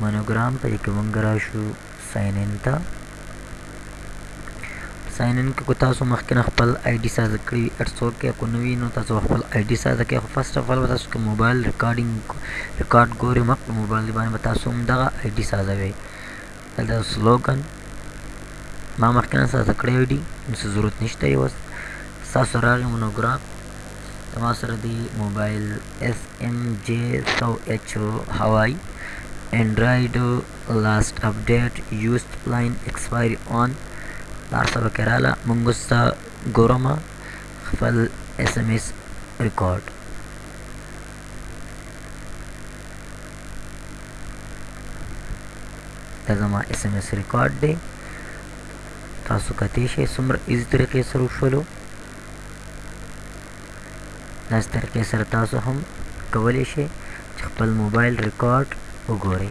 مونوګرام په دې کې مونږ راشو ساين ان ته ساين ان کې تاسو مخکې نه خپل آی ډي ساز کړی وي اټس اوکې کو نو وی نو تاسو خپل آی ډي ساز کړئ خو فرست اف ال تاسو کې موبایل ریکارډینګ ریکارډ ګوري مخ په موبایل باندې تاسو هم دغه آی ډي ساز وي دا سلوګن ما مخکې نه ساز کړی وی ډي نو ضرورت نشته یو تاسو راغی مونوګرام ته ما سره دی موبایل اس ام جی سو ایچ هوای انډراید لاست اپډیټ یوست لاین ایکسپایری اون دا سره کراله مونږ ستا ګورم خپل اس ام اس ریکارډ دا زما اس ام اس ریکارډ دی تاسو کتې شئ څومره ایزي طریقې سره وشولو داسې طریقې سره تاسو هم کولی شئ چې خپل موبایل ریکارډ وګورئ